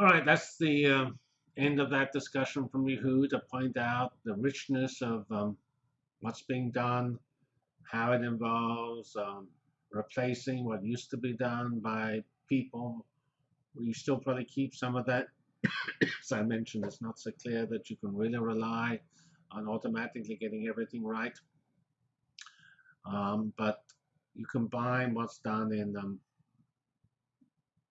All right, that's the uh, end of that discussion from Yahoo to point out the richness of um, what's being done, how it involves um, replacing what used to be done by people. We still probably keep some of that. As I mentioned, it's not so clear that you can really rely on automatically getting everything right. Um, but you combine what's done in um,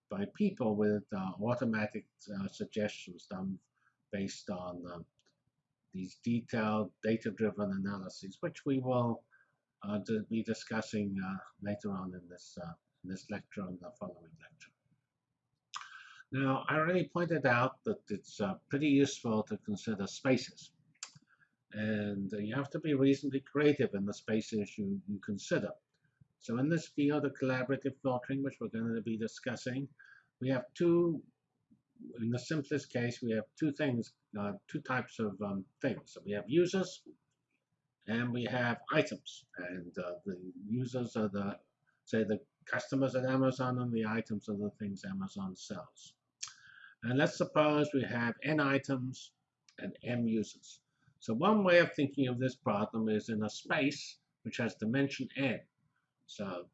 by people with uh, automatic uh, suggestions done based on um, these detailed data-driven analyses, which we will uh, be discussing uh, later on in this, uh, in this lecture and the following lecture. Now, I already pointed out that it's uh, pretty useful to consider spaces. And you have to be reasonably creative in the spaces you, you consider. So in this field of collaborative filtering, which we're going to be discussing, we have two, in the simplest case, we have two things, uh, two types of um, things. So we have users and we have items. And uh, the users are the, say, the customers at Amazon and the items are the things Amazon sells. And let's suppose we have n items and m users. So one way of thinking of this problem is in a space which has dimension n. So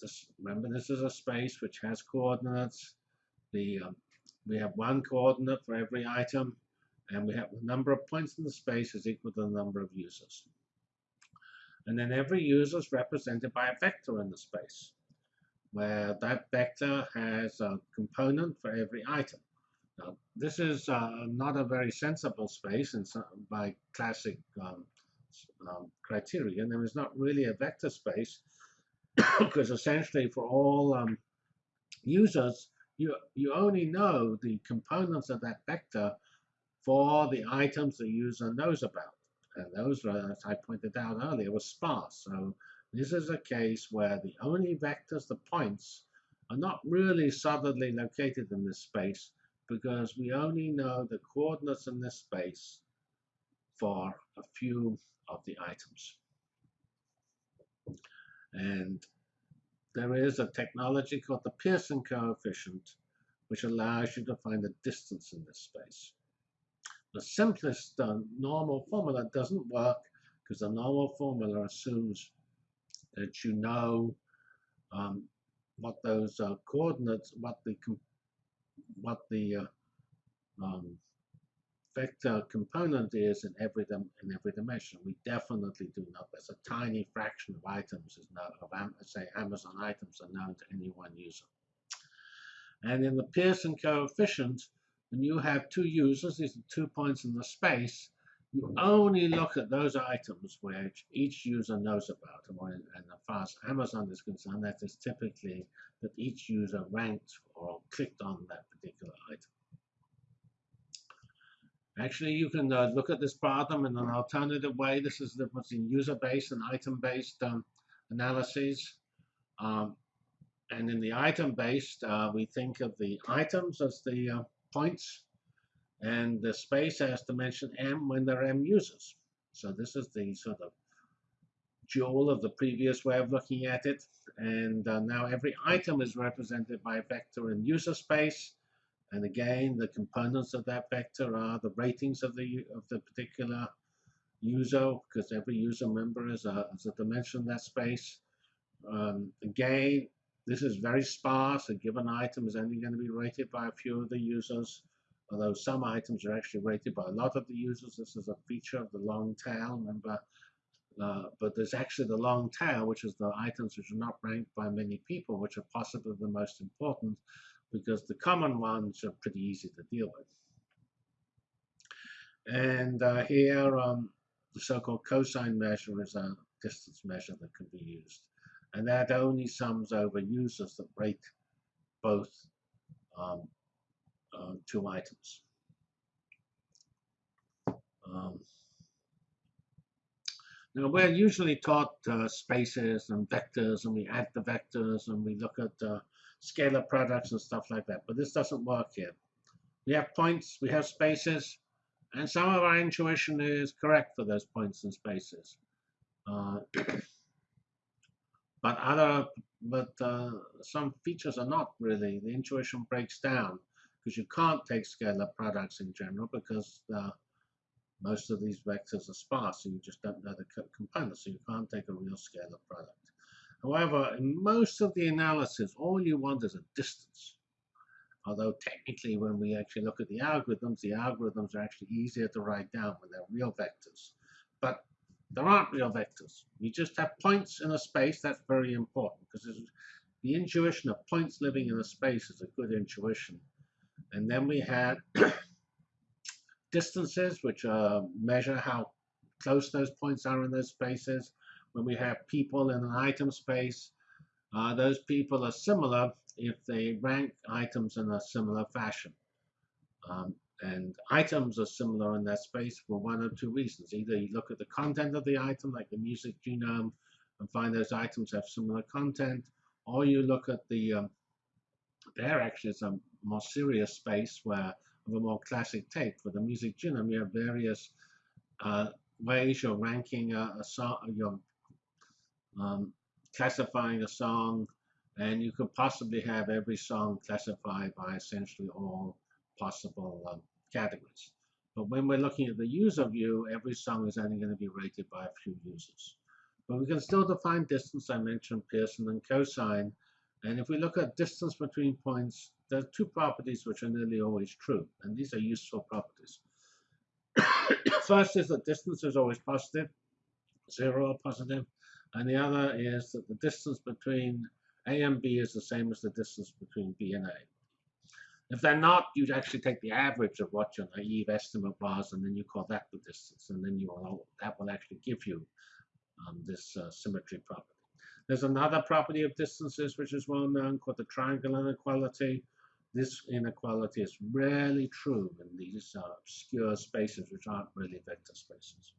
this, remember, this is a space which has coordinates. The um, we have one coordinate for every item, and we have the number of points in the space is equal to the number of users. And then every user is represented by a vector in the space, where that vector has a component for every item. Now, this is uh, not a very sensible space in some, by classic um, um, criterion. There is not really a vector space because essentially for all um, users, you, you only know the components of that vector for the items the user knows about. And those, as I pointed out earlier, were sparse. So this is a case where the only vectors, the points, are not really solidly located in this space because we only know the coordinates in this space for a few of the items. And there is a technology called the Pearson coefficient, which allows you to find the distance in this space. The simplest uh, normal formula doesn't work because the normal formula assumes that you know um, what those uh, coordinates, what the what the uh, um, vector component is in every in every dimension. We definitely do not. There's a tiny fraction of items is known of say Amazon items are known to any one user. And in the Pearson coefficient, when you have two users, these are two points in the space, you only look at those items which each user knows about. And as far as Amazon is concerned, that is typically that each user ranked or clicked on that particular item. Actually, you can uh, look at this problem in an alternative way. This is the difference in user-based and item-based um, analyses. Um, and in the item-based, uh, we think of the items as the uh, points, and the space has dimension m when there are m users. So this is the sort of jewel of the previous way of looking at it. And uh, now every item is represented by a vector in user space. And again, the components of that vector are the ratings of the of the particular user, because every user member is a, is a dimension in that space. Um, again, this is very sparse. A given item is only going to be rated by a few of the users, although some items are actually rated by a lot of the users. This is a feature of the long tail. Remember, uh, but there's actually the long tail, which is the items which are not ranked by many people, which are possibly the most important, because the common ones are pretty easy to deal with. And uh, here, um, the so-called cosine measure is a distance measure that can be used. And that only sums over users that rate both um, uh, two items. Um, now, we're usually taught uh, spaces and vectors, and we add the vectors, and we look at uh, scalar products and stuff like that. But this doesn't work here. We have points, we have spaces, and some of our intuition is correct for those points and spaces. Uh, but other, but uh, some features are not really. The intuition breaks down. because you can't take scalar products in general because uh, most of these vectors are sparse, so you just don't know the co components, so you can't take a real scalar product. However, in most of the analysis, all you want is a distance. Although technically, when we actually look at the algorithms, the algorithms are actually easier to write down when they're real vectors. But there aren't real vectors. You just have points in a space. That's very important because the intuition of points living in a space is a good intuition. And then we had distances, which uh, measure how close those points are in those spaces. When we have people in an item space, uh, those people are similar if they rank items in a similar fashion. Um, and items are similar in that space for one or two reasons. Either you look at the content of the item, like the music genome, and find those items have similar content, or you look at the, um, there actually is a more serious space where of a more classic take. For the music genome, you have various uh, ways you're ranking a, a song, you're um, classifying a song, and you could possibly have every song classified by essentially all possible um, categories. But when we're looking at the user view, every song is only going to be rated by a few users. But we can still define distance. I mentioned Pearson and cosine. And if we look at distance between points, there are two properties which are nearly always true. And these are useful properties. First is that distance is always positive, zero or positive. And the other is that the distance between A and B is the same as the distance between B and A. If they're not, you'd actually take the average of what your naive estimate was, and then you call that the distance, and then you will, that will actually give you um, this uh, symmetry property. There's another property of distances which is well known called the triangle inequality. This inequality is rarely true in these uh, obscure spaces which aren't really vector spaces.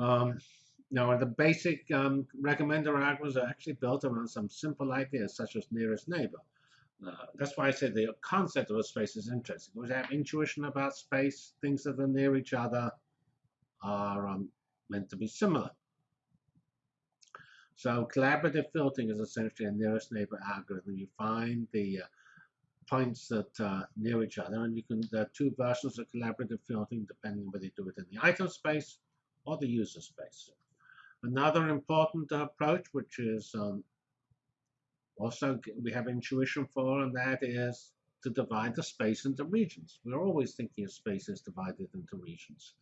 Um, now, the basic um, recommender algorithms are actually built around some simple ideas such as nearest neighbor. Uh, that's why I said the concept of a space is interesting. We have intuition about space, things that are near each other are um, meant to be similar. So collaborative filtering is essentially a nearest neighbor algorithm. You find the uh, points that are near each other, and you can there are two versions of collaborative filtering depending whether you do it in the item space or the user space. Another important approach, which is um, also we have intuition for, and that is to divide the space into regions. We're always thinking of spaces divided into regions.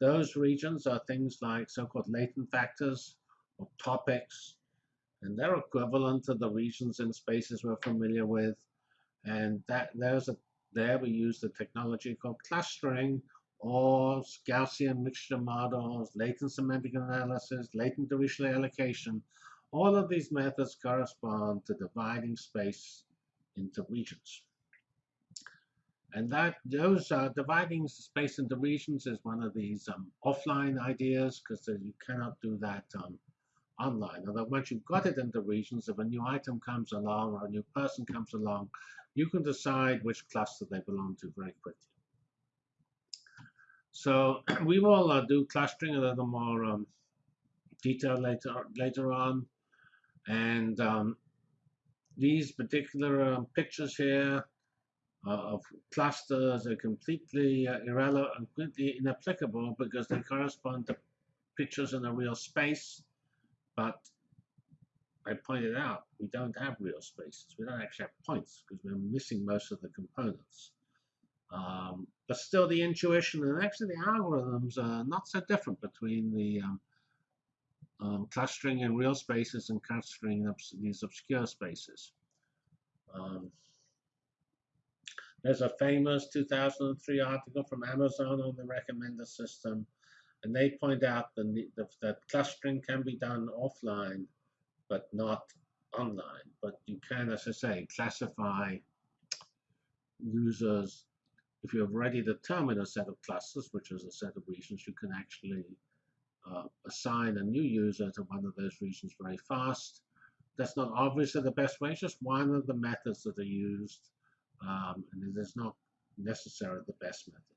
Those regions are things like so-called latent factors or topics, and they're equivalent to the regions in spaces we're familiar with. And that there's a there we use the technology called clustering or Gaussian mixture models, latent semantic analysis, latent Dirichlet allocation, all of these methods correspond to dividing space into regions. And that those uh, dividing space into regions is one of these um, offline ideas because you cannot do that um, online. Although once you've got it into regions, if a new item comes along or a new person comes along, you can decide which cluster they belong to very quickly. So we will uh, do clustering a little more um, detail later later on. And um, these particular um, pictures here uh, of clusters are completely uh, irrelevant, completely inapplicable because they correspond to pictures in a real space. But I pointed out we don't have real spaces. We don't actually have points because we're missing most of the components. Um, but still, the intuition and actually the algorithms are not so different between the um, um, clustering in real spaces and clustering in these obscure spaces. Um, there's a famous 2003 article from Amazon on the recommender system, and they point out the, the, that clustering can be done offline, but not online. But you can, as I say, classify users if you have already determined a set of clusters, which is a set of regions, you can actually uh, assign a new user to one of those regions very fast. That's not obviously the best way, it's just one of the methods that are used, um, and it is not necessarily the best method.